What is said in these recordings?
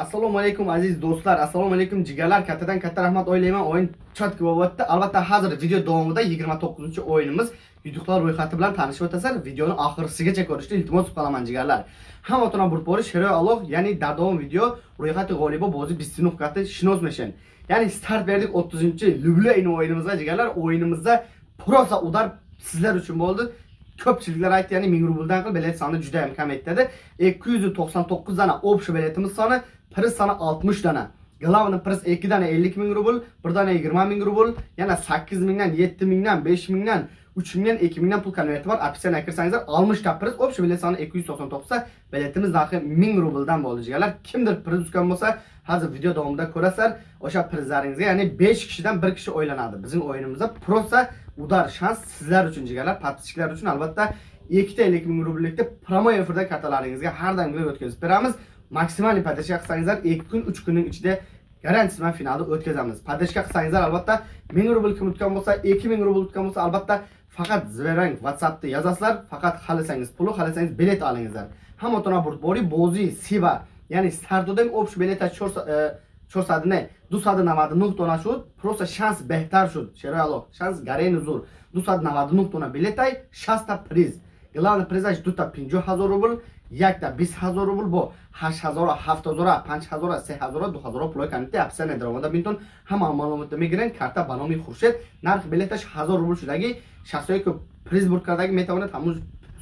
assalomu alaykum aziz do'stlar. Assalomu alaykum jigarlar. Kattadan katta rahmat o'ylayman. O'yin chotki bo'lyapti albatta hozir video davomida 29 o'yinimiz yutuqlar ro'yxati bilan tanishib o'tasiz videoni oxirisigacha ko'rishni iltimos qilaman jigarlar. Hammatona burpori sheroy alloh ya'ni davom video ro'yxati g'olibi bozi bistinovkati shinozmashin ya'ni start berdik 30 lublin o'yinimizga jigarlar. O'yinimizda prosa udar sizlar uchun bo'ldi. Ko'pchiliklar aytdi. Ya'ni 1000 rubldan qilib bilet soni juda ham kam aytdi 299 dana общий biletimiz soni priz soni 60 dana Главный priz 2 dana 50 ming rubl, 1 dana 20 ming rubl, yana 8 mingdan, 7 mingdan, 5 mingdan, 3 mingdan, 2 pul konverti bor. Opsiyani kirsangizlar 60 ta priz, общий bilet soni 299 ta, biletimiz narxi 1000 rubldan bo'ladiganlar. Kimdir priz tutgan bo'lsa, hozir video davomida ko'rasizlar. O'sha prizlaringizga, ya'ni 5 kishidan 1 kishi o'ylanadi. Bizning o'yinimizda prosa udar shans sizlar uchun jigarlar, подписчиклар uchun albatta 2 ta 50 ming rubllikda promo efirda kartalaringizga har doim o'tkazib beramiz. maksimal podashka qilsangizlar 2 kun 3 kunning ichida garantiyasiz bilan finalni o'tkazamiz. Podashka qilsangizlar albatta 1000 rubl kim tutgan bo'lsa, 2000 rubl tutgan bo'lsa albatta faqat Zverang WhatsAppda yozasizlar, faqat xalasangiz puli, xalasangiz bilet olingizlar. Hamma tona buri bozi siba, ya'ni startodem общий билета 400 не 299 тона шуд, просто шанс беҳтар шуд. Шерало, шанс гарен зур. 299 тона билетай, 60 та приз. Главный призаш 2 якта бист ҳазор рубл бо ҳашт ҳазора ҳафт ҳазора панҷ ҳазора се ҳазора ду ҳазора пулои кандида опсияне даромада бинтон ҳама маълумота мегиранд карта ба номи хуршед нархи билеташ ҳазор рубл шудаги шахсое ки приз бурд кардаги метавонад ҳамун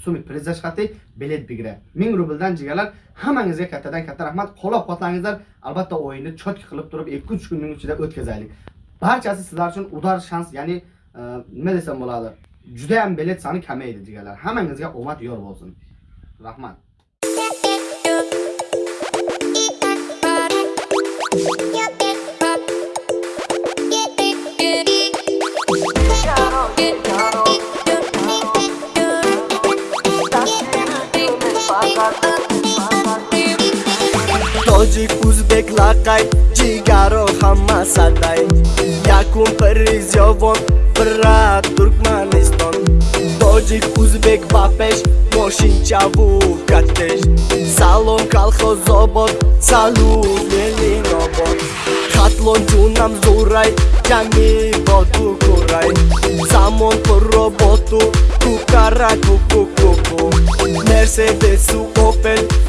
суми призаш қати билет бигирад мин рублдан ҷигарlar ҳамангизга kattadan katta rahmat qo'llab quvvatlangizlar albatta o'yinni chotki qilib turib ikki uch kunning ichida o'tkazaylik barchasi sizlar uchun udar shans ya'ni nima desam bo'ladi judayam bilet soni kamaydi jigarlar hammangizga omad yor bo'lsin rahmat tojik uzbek laqay jigaro hamma saday yakun piriz yovon bira turkmaniston tojik uzbek bapesh moshinchavu katesh пеш мошинчаву катеш салом калхозобод салут ленинобод хатлон ҷунам зурай ҷами боту курай замон пурроботу кукара кукукуку мерседесу опел сегере